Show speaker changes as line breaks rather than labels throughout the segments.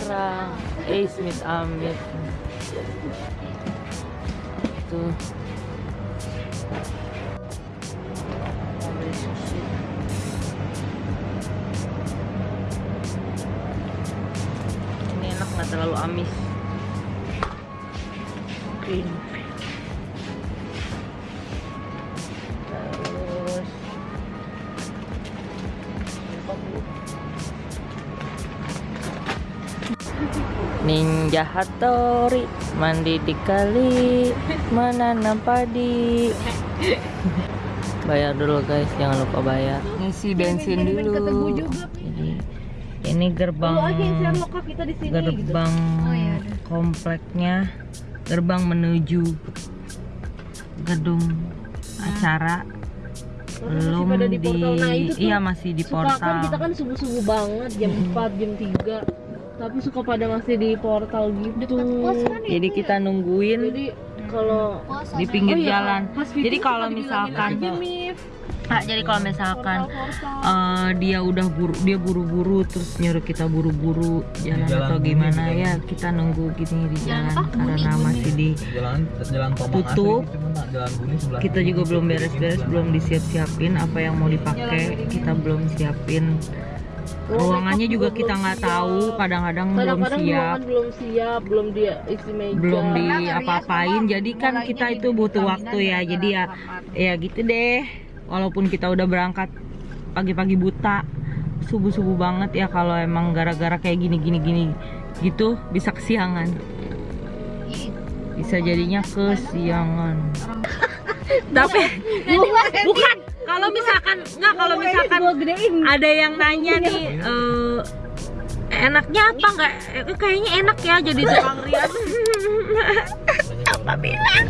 jarang-jarang eh Smith Amit. Tuh ini enak nggak terlalu amis. Green Ninja Hattori mandi di kali menanam padi. Bayar dulu guys, jangan lupa bayar. Ngisi bensin dulu. Jadi ini gerbang gerbang kompleknya, gerbang menuju gedung acara. Belum
di
di,
portal. Nah, itu tuh.
iya masih di
suka kan
portal.
kita kan subuh subuh banget jam 4 jam 3 tapi suka pada masih di portal gitu.
Jadi kita nungguin
jadi kalau
di pinggir
Oh iya,
jalan jadi kalau misalkan. Nah, jadi kalau misalkan eh, dia udah buru dia buru-buru terus nyuruh kita buru-buru jalan,
jalan
atau gimana ya kita nunggu gini di jalan karena
Buni.
masih di
jalan jalan
Tutup.
tak jalan Buni
kita juga belum beres-beres belum disiap-siapin apa yang mau dipakai. Kita belum siapin ruangannya juga kita nggak tahu kadang-kadang belum siap.
belum siap belum dia isi meja.
Belum di apa-apain jadi kan kita itu butuh waktu ya jadi ya ya gitu deh. Walaupun kita udah berangkat pagi-pagi buta subuh-subuh banget ya kalau emang gara-gara kayak gini-gini gini gitu bisa kesiangan. Bisa jadinya kesiangan. Tapi bukan kalau misalkan nggak kalau misalkan ada yang nanya nih eh, enaknya apa nggak? Eh, kayaknya enak ya jadi tukang rias. Apa bilang?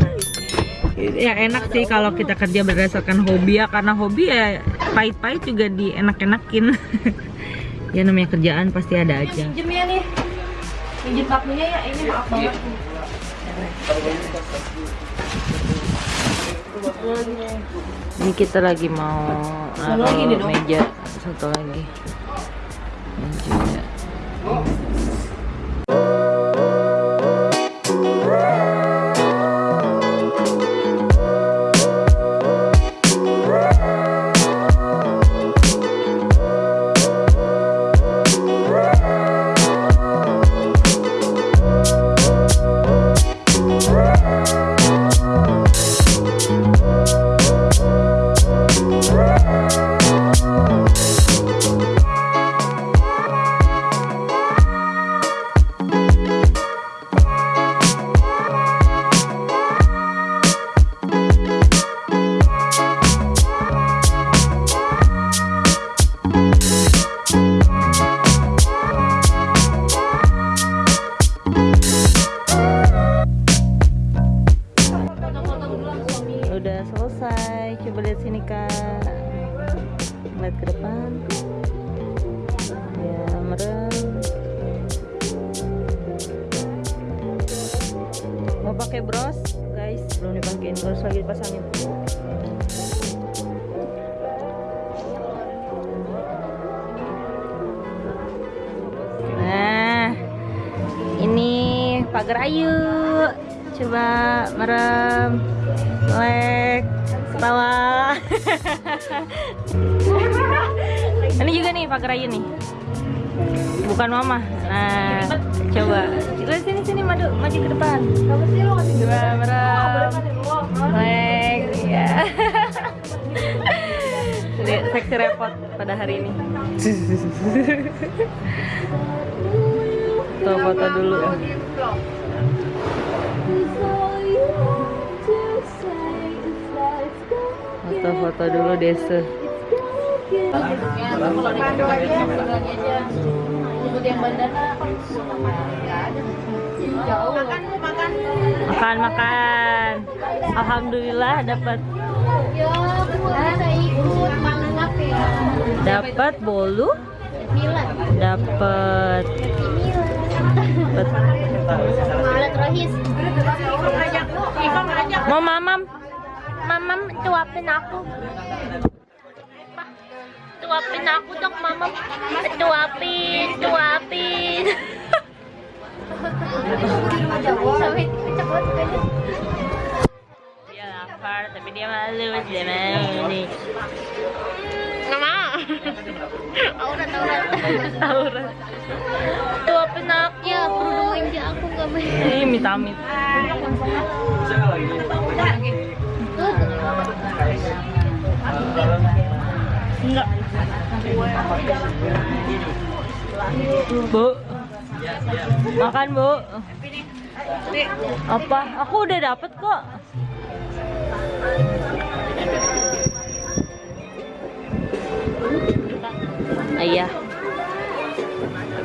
Ya enak sih kalau kita kerja berdasarkan hobi ya karena hobi ya pahit-pahit juga dienak-enakin. Ya namanya kerjaan pasti ada aja.
minjem ya nih. Minjem ya ini maaf banget
ini kita lagi mau
Satu lagi nih,
naruh meja satu lagi bros lagi dipasangin nah ini pagar ayu coba merem Lek, ketawa. Ini juga nih pagar ayu nih. Bukan mama. Nah, coba. Sini sini maju maju ke depan. Coba merem. Lek, ya. Lihat seksi repot pada hari ini. Tuh foto dulu. Foto-foto dulu desa. Makan makan. Alhamdulillah dapat. Dapat bolu, dapat. Mau mamam? Mamam cuapin aku.
Suapin aku dong
Dia lapar tapi dia malu dia mau nih.
nggak mau aurat aurat aurat suapin aku ya perlu aja aku nggak mau
Ini minta amit. Enggak. Bu. Makan, Bu. Apa? Aku udah dapet kok. Ayah.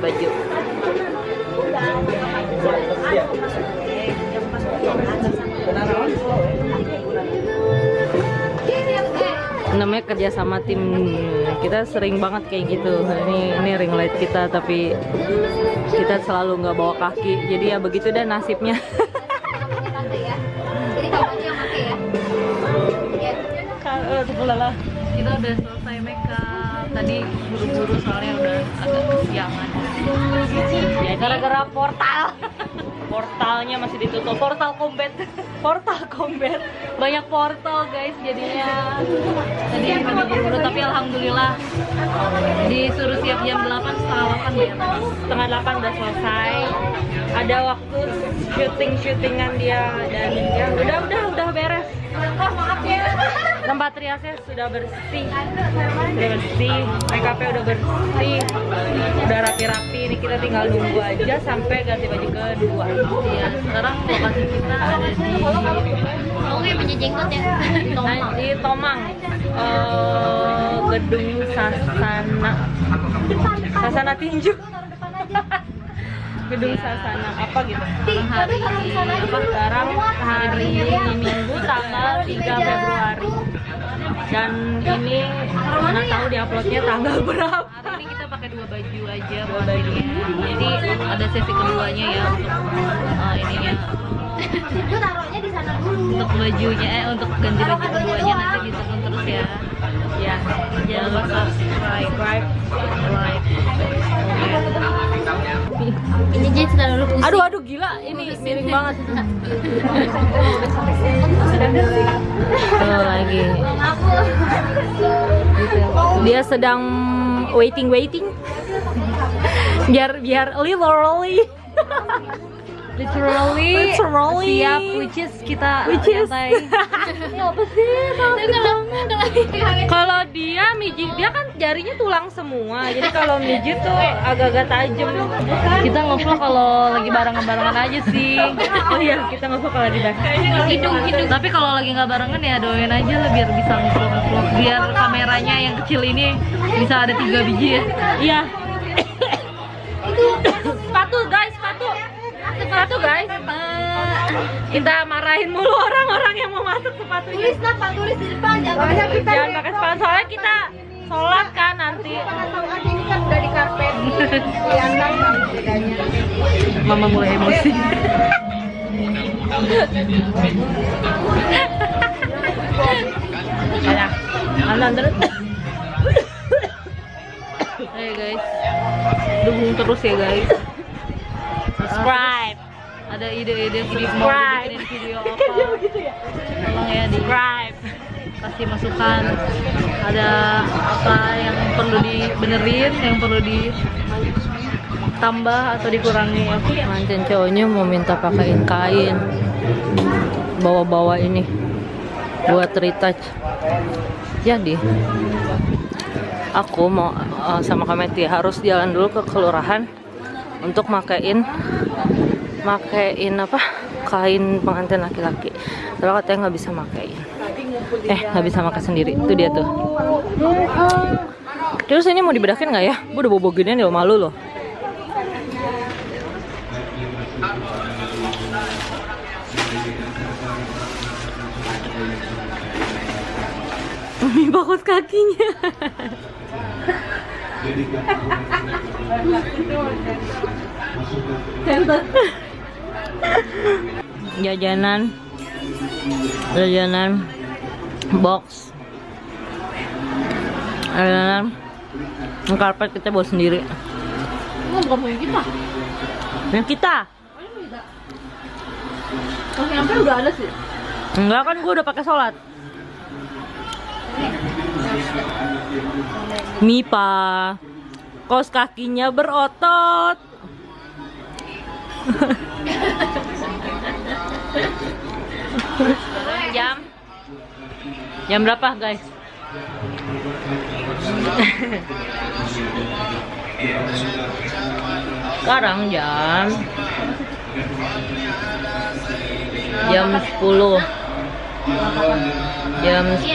Baju. namanya kerja sama tim kita sering banget kayak gitu. Ini ini ring light kita tapi kita selalu nggak bawa kaki. Jadi ya begitu deh nasibnya.
Jadi kamu aja yang pakai ya. Iya.
kita udah selesai makeup. Tadi buru-buru soalnya udah agak kesiangan.
Ya gara-gara portal portalnya masih ditutup. Portal combat. Portal combat.
Banyak portal guys jadinya. Tadi pada buru-buru tapi alhamdulillah disuruh siap jam 8 setengah 8 ya
setengah delapan udah selesai. Ada waktu syuting syutingan dia dan ya udah udah udah beres tempat riasnya sudah bersih. Udah bersih. Make upnya udah bersih. Udah rapi-rapi. Ini kita tinggal nunggu aja sampai ganti baju kedua.
Iya sekarang lokasi kita ada di
Kamu kayak punya jenggot ya.
Nah, di Tomang. Eh, gedung Sasana. Sasana Tinju gedung Sasana apa gitu.
Hari.
apa sekarang hari Minggu tanggal 3 Februari. dan ini mana tahu di uploadnya tanggal berapa.
Hari ini kita pakai dua baju aja buat ini jadi ada sesi keduanya ya untuk uh, ininya
Gue taruhnya di sana dulu.
untuk bajunya eh untuk ganti baju keduanya nanti ditonton terus ya.
Ya
jangan lupa subscribe
subscribe
like
Ini sudah dulu pusing.
aduh aduh gila. Ini miring banget. Tuh lagi. Dia sedang waiting waiting. Biar biar literally
literally,
Literally.
siap which is kita
Which is- apa sih? Kalau dia mijit dia kan jarinya tulang semua. Jadi kalau mijit tuh agak-agak tajam.
Kita ngevlog kalau lagi barengan-barengan aja sih.
Oh iya kita nggak kalau
hidung hidung. Tapi kalau lagi nggak barengan ya doain aja lah biar bisa ngevlog. Biar kameranya yang kecil ini bisa ada tiga biji ya.
Iya sepatu guys. Kita marahin mulu orang-orang yang mau masuk sepatunya.
Tulis lah, Pak, tulis di depan. Jangan
jangan pakai sepatu. Soalnya kita sholat kan nanti.
Ini kan udah di karpet. Kelihatan lah bedanya.
mama mulai emosi.
Ya nonton terus.
Ayo guys. Dukung terus ya guys ada ide-ide mau
Subscribe.
bikin video apa? tolong ya di
subscribe.
kasih masukan. Ada apa yang perlu dibenerin yang perlu ditambah atau dikurangi?
Mancan cowoknya mau minta pakaiin kain. Bawa-bawa ini. Buat retouch. Jadi aku mau uh, sama Kameti harus jalan dulu ke kelurahan untuk makain makain apa? Kain pengantin laki-laki. Tapi katanya nggak bisa makain eh nggak bisa makai sendiri. Itu dia tuh. Terus ini mau dibedakin nggak ya? Gue udah bobo ginian ya malu loh. Mie bakut kakinya. Jajanan jajanan box jajanan karpet kita bawa sendiri.
Ini bukan punya kita.
Yang kita?
Kalau nyampe udah ada sih.
Enggak kan gue udah pakai sholat. Mipa, kos kakinya berotot. jam? Jam berapa guys? Sekarang jam? Jam 10 jam 10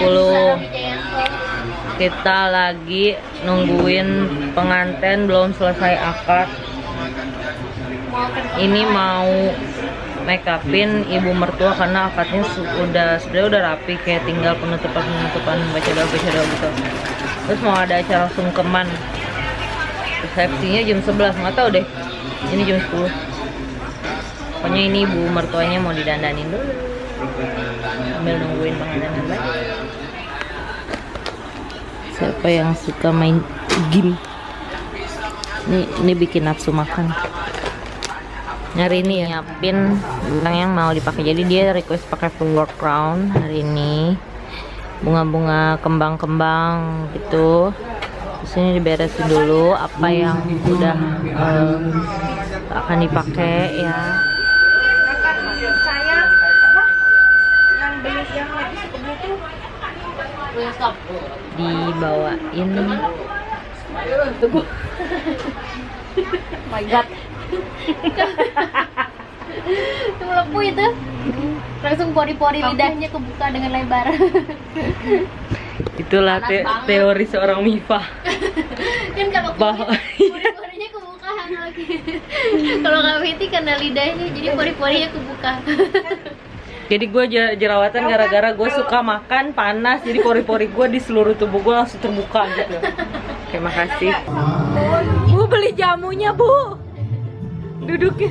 kita lagi nungguin pengantin belum selesai akad. Ini mau make upin ibu mertua karena akadnya su- udah sebenarnya udah rapi kayak tinggal penutupan penutupan baca doa baca doa gitu. Terus mau ada acara sungkeman resepsinya jam 11 nggak tahu deh. Ini jam 10 pokoknya ini ibu mertuanya mau didandanin dulu. Sambil nungguin pengantin yang baik siapa yang suka main game? Ini ini bikin nafsu makan hari ini ya nyiapin bilang yang mau dipakai. Jadi dia request pakai flower crown hari ini. Bunga-bunga kembang-kembang gitu. Terus ini diberesin dulu apa yang udah eh, akan dipakai ya. Dibawain.
My god. itu melepu itu. Langsung pori-pori lidahnya kebuka dengan lebar.
itulah te- teori seorang Mifa
kan kalau
Bah-
pori-porinya kebuka lagi. kalau Kak Fiti karena lidahnya jadi pori-porinya kebuka.
jadi gue jerawatan gara-gara gue suka makan panas jadi pori-pori gue di seluruh tubuh gue langsung terbuka gitu terima kasih bu beli jamunya bu duduknya.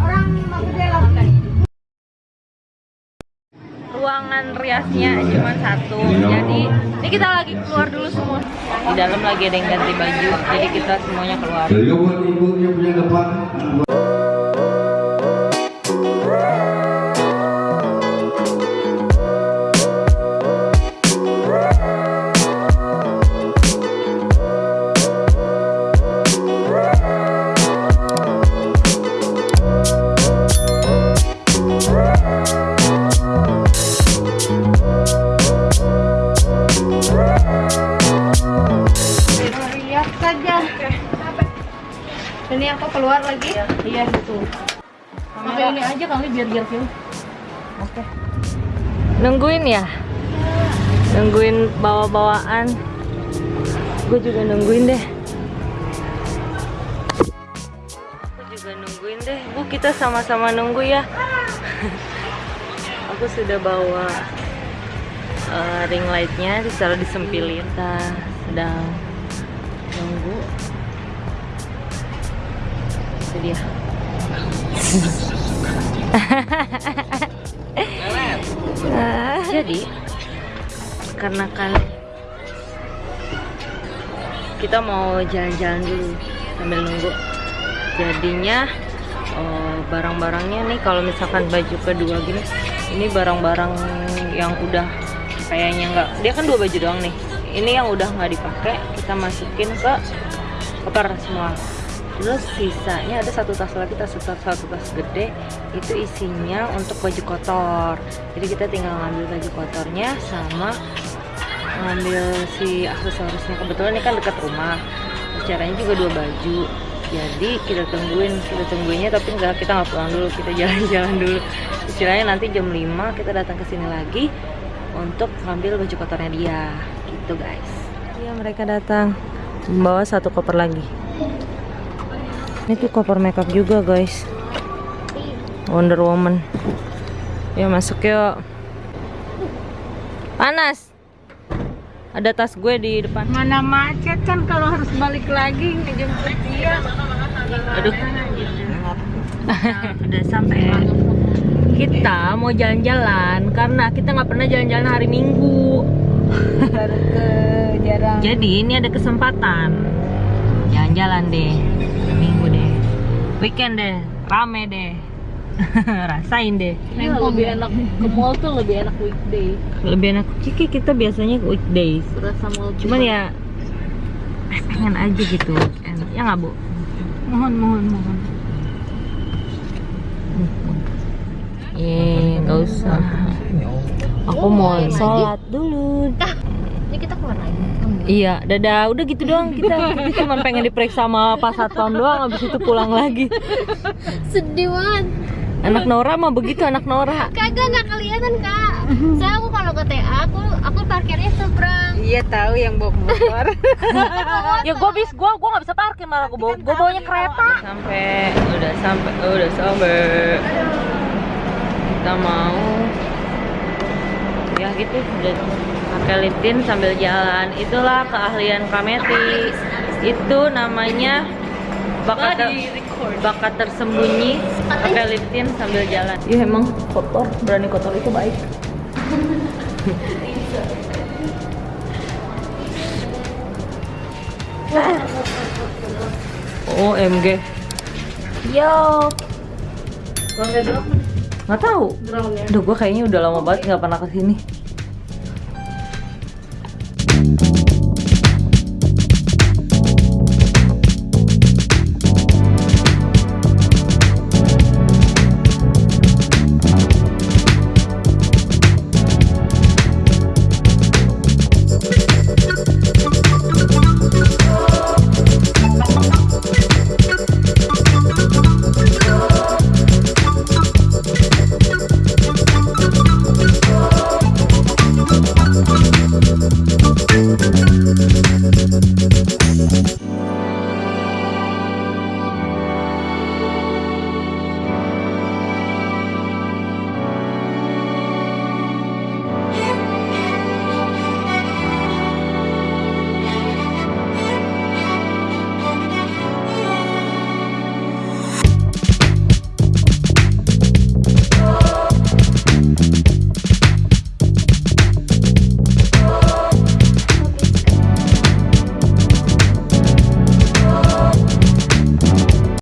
Orang
ruangan riasnya cuma satu. Jadi ini kita lagi keluar dulu semua. Di dalam lagi ada yang ganti baju jadi kita semuanya keluar
kali biar biar film.
nungguin ya? Nungguin bawa-bawaan. Gue juga nungguin deh. Aku juga nungguin deh. Bu kita sama-sama nunggu ya. Aku sudah bawa eh, ring lightnya ditaruh disempilin. Kita sedang nunggu. Itu dia Jadi karena kan kita mau jalan-jalan dulu sambil nunggu. Jadinya eh, barang-barangnya nih kalau misalkan baju kedua gini ini barang-barang yang udah kayaknya nggak dia kan dua baju doang nih. Ini yang udah nggak dipakai kita masukin ke koper semua terus sisanya ada satu tas lagi tas satu, satu tas gede. Itu isinya untuk baju kotor. Jadi kita tinggal ngambil baju kotornya sama ngambil si aksesorisnya. Kebetulan ini kan dekat rumah. Caranya juga dua baju. Jadi kita tungguin kita tungguinnya tapi nggak kita nggak pulang dulu. Kita jalan-jalan dulu. Istilahnya nanti jam 5 kita datang ke sini lagi untuk ngambil baju kotornya dia. Gitu guys. Iya mereka datang membawa satu koper lagi ini tuh koper makeup juga guys. Wonder Woman. Ya masuk yuk. Panas. Ada tas gue di depan.
Mana macet kan kalau harus balik lagi ngejemput dia.
Aduh. Udah sampai kita mau jalan-jalan karena kita nggak pernah jalan-jalan hari minggu.
Baru ke jarang.
Jadi ini ada kesempatan. Jalan-jalan deh, weekend deh, rame deh, rasain deh.
Iya, lebih enak ke mall tuh lebih enak weekday.
Lebih enak Ciki kita biasanya weekdays,
Berasa mall.
cuman ya eh, pengen aja gitu weekend, ya nggak bu?
mohon mohon mohon.
Eh nggak usah.
Oh.
Aku mau sholat dulu.
Ini kita keluar lagi.
Iya, dadah. Udah gitu doang kita. Kita cuma pengen diperiksa sama Pak Satpam doang, habis itu pulang lagi.
Sedih banget.
Anak Nora mah begitu anak Nora.
Kagak nggak kelihatan kak. Saya aku kalau ke TA aku aku parkirnya seberang.
iya tahu yang bawa motor
ya gue bis gue gue nggak bisa parkir malah gue bawa gue bawanya kereta sampai udah sampai udah sampai kita mau ya gitu. Udah pakai lip tint sambil jalan. Itulah keahlian Kameti. Itu namanya bakat ter- bakat tersembunyi. Pakai lip tint sambil jalan. Ya emang kotor. Berani kotor itu baik. OMG yo. Nggak tahu Duh, gue kayaknya udah lama banget nggak pernah ke sini